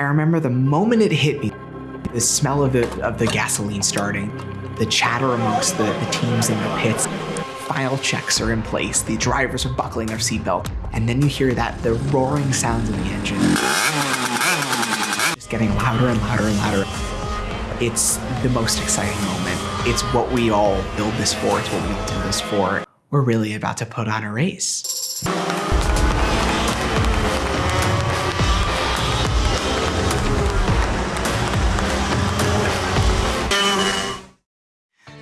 I remember the moment it hit me, the smell of the, of the gasoline starting, the chatter amongst the, the teams in the pits, file checks are in place, the drivers are buckling their seatbelt, and then you hear that, the roaring sounds of the engine. Just getting louder and louder and louder. It's the most exciting moment. It's what we all build this for, it's what we all do this for. We're really about to put on a race.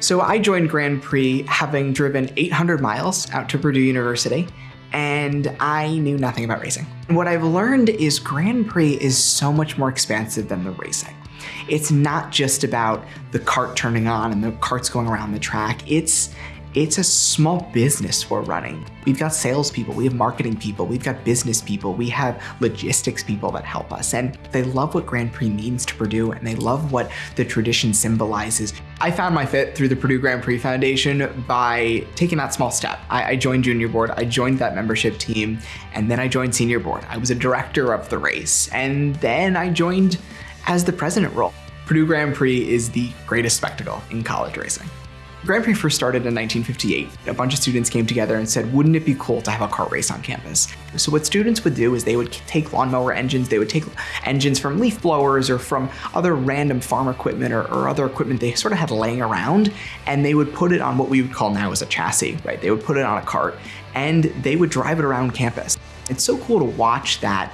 So I joined Grand Prix having driven 800 miles out to Purdue University and I knew nothing about racing. What I've learned is Grand Prix is so much more expansive than the racing. It's not just about the kart turning on and the karts going around the track. It's it's a small business we're running. We've got salespeople, we have marketing people, we've got business people, we have logistics people that help us. And they love what Grand Prix means to Purdue and they love what the tradition symbolizes. I found my fit through the Purdue Grand Prix Foundation by taking that small step. I, I joined junior board, I joined that membership team, and then I joined senior board. I was a director of the race, and then I joined as the president role. Purdue Grand Prix is the greatest spectacle in college racing. Grand Prix first started in 1958. A bunch of students came together and said, wouldn't it be cool to have a kart race on campus? So what students would do is they would take lawnmower engines, they would take engines from leaf blowers or from other random farm equipment or, or other equipment they sort of had laying around, and they would put it on what we would call now as a chassis, right? They would put it on a cart and they would drive it around campus. It's so cool to watch that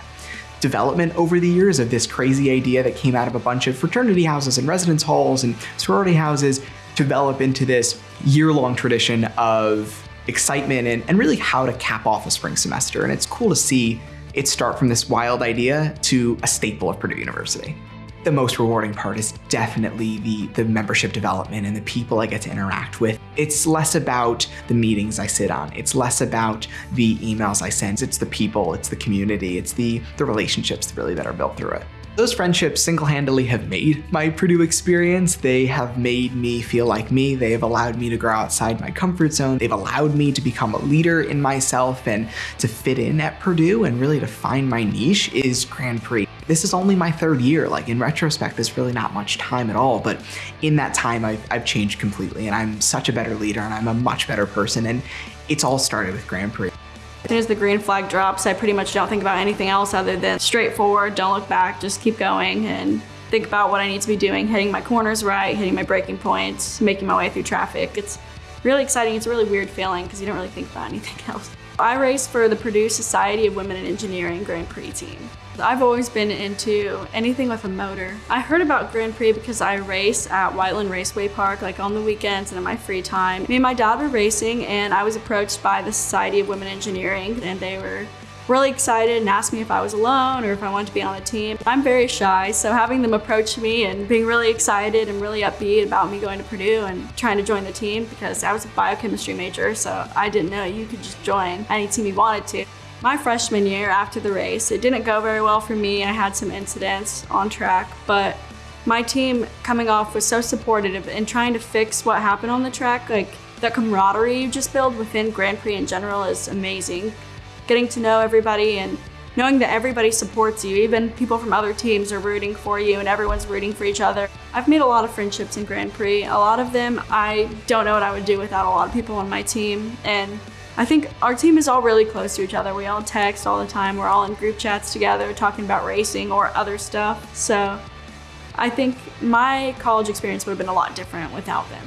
development over the years of this crazy idea that came out of a bunch of fraternity houses and residence halls and sorority houses develop into this year-long tradition of excitement and, and really how to cap off a spring semester. And it's cool to see it start from this wild idea to a staple of Purdue University. The most rewarding part is definitely the, the membership development and the people I get to interact with. It's less about the meetings I sit on. It's less about the emails I send. It's the people, it's the community, it's the, the relationships really that are built through it. Those friendships single-handedly have made my Purdue experience. They have made me feel like me. They have allowed me to grow outside my comfort zone. They've allowed me to become a leader in myself and to fit in at Purdue and really to find my niche is Grand Prix. This is only my third year. Like in retrospect, there's really not much time at all. But in that time, I've, I've changed completely and I'm such a better leader and I'm a much better person. And it's all started with Grand Prix. As soon as the green flag drops, I pretty much don't think about anything else other than straightforward, don't look back, just keep going and think about what I need to be doing, hitting my corners right, hitting my braking points, making my way through traffic. It's really exciting. It's a really weird feeling because you don't really think about anything else. I race for the Purdue Society of Women in Engineering Grand Prix team. I've always been into anything with a motor. I heard about Grand Prix because I race at Whiteland Raceway Park like on the weekends and in my free time. Me and my dad were racing and I was approached by the Society of Women Engineering and they were really excited and asked me if I was alone or if I wanted to be on the team. I'm very shy, so having them approach me and being really excited and really upbeat about me going to Purdue and trying to join the team because I was a biochemistry major, so I didn't know you could just join any team you wanted to. My freshman year after the race, it didn't go very well for me. I had some incidents on track, but my team coming off was so supportive and trying to fix what happened on the track. Like the camaraderie you just build within Grand Prix in general is amazing. Getting to know everybody and knowing that everybody supports you, even people from other teams are rooting for you and everyone's rooting for each other. I've made a lot of friendships in Grand Prix. A lot of them I don't know what I would do without a lot of people on my team. And I think our team is all really close to each other. We all text all the time. We're all in group chats together talking about racing or other stuff. So I think my college experience would have been a lot different without them.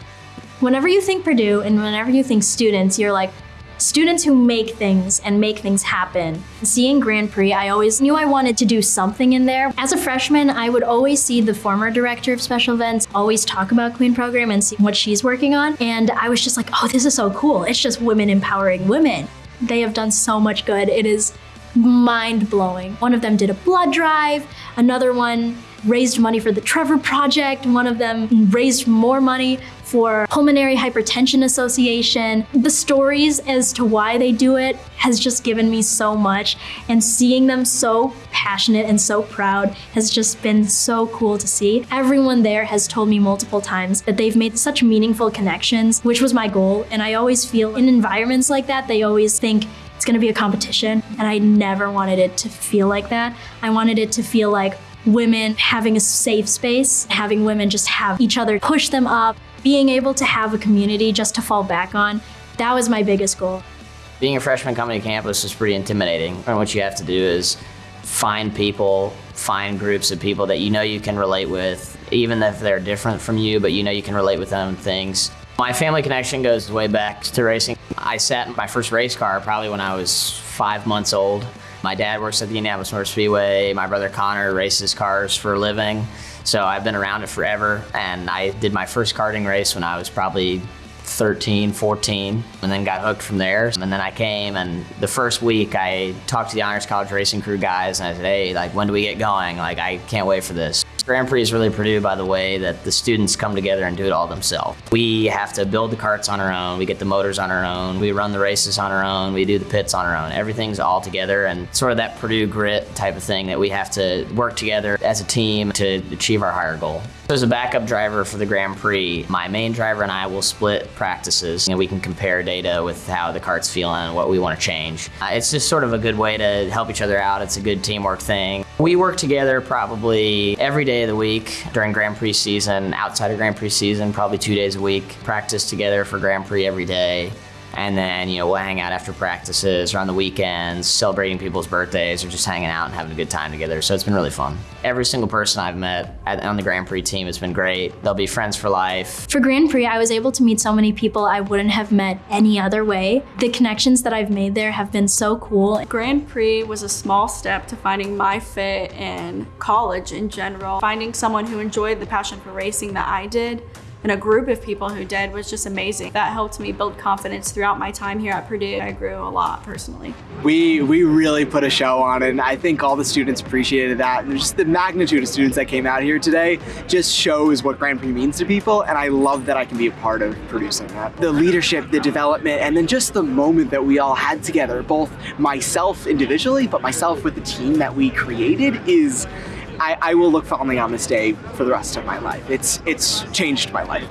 Whenever you think Purdue and whenever you think students, you're like, students who make things and make things happen. Seeing Grand Prix, I always knew I wanted to do something in there. As a freshman, I would always see the former director of special events always talk about Queen Program and see what she's working on. And I was just like, oh, this is so cool. It's just women empowering women. They have done so much good. It is mind blowing. One of them did a blood drive, another one raised money for the Trevor Project. One of them raised more money for Pulmonary Hypertension Association. The stories as to why they do it has just given me so much and seeing them so passionate and so proud has just been so cool to see. Everyone there has told me multiple times that they've made such meaningful connections, which was my goal. And I always feel in environments like that, they always think it's gonna be a competition. And I never wanted it to feel like that. I wanted it to feel like women having a safe space, having women just have each other push them up, being able to have a community just to fall back on. That was my biggest goal. Being a freshman coming to campus is pretty intimidating. And what you have to do is find people, find groups of people that you know you can relate with, even if they're different from you, but you know you can relate with them things. My family connection goes way back to racing. I sat in my first race car probably when I was five months old. My dad works at the Indianapolis Motor Speedway. My brother Connor races cars for a living. So I've been around it forever. And I did my first karting race when I was probably 13, 14, and then got hooked from there. And then I came, and the first week I talked to the Honors College Racing Crew guys, and I said, hey, like, when do we get going? Like, I can't wait for this. Grand Prix is really Purdue by the way that the students come together and do it all themselves. We have to build the karts on our own, we get the motors on our own, we run the races on our own, we do the pits on our own. Everything's all together and sort of that Purdue grit type of thing that we have to work together as a team to achieve our higher goal. As a backup driver for the Grand Prix, my main driver and I will split practices and we can compare data with how the kart's feeling and what we want to change. Uh, it's just sort of a good way to help each other out. It's a good teamwork thing. We work together probably every day of the week during Grand Prix season, outside of Grand Prix season, probably two days a week. Practice together for Grand Prix every day. And then, you know, we'll hang out after practices or on the weekends, celebrating people's birthdays or just hanging out and having a good time together. So it's been really fun. Every single person I've met at, on the Grand Prix team has been great. They'll be friends for life. For Grand Prix, I was able to meet so many people I wouldn't have met any other way. The connections that I've made there have been so cool. Grand Prix was a small step to finding my fit in college in general. Finding someone who enjoyed the passion for racing that I did and a group of people who did was just amazing. That helped me build confidence throughout my time here at Purdue. I grew a lot personally. We we really put a show on and I think all the students appreciated that. And just the magnitude of students that came out here today just shows what Grand Prix means to people and I love that I can be a part of producing that. The leadership, the development, and then just the moment that we all had together, both myself individually, but myself with the team that we created is I, I will look fondly on this day for the rest of my life. It's, it's changed my life.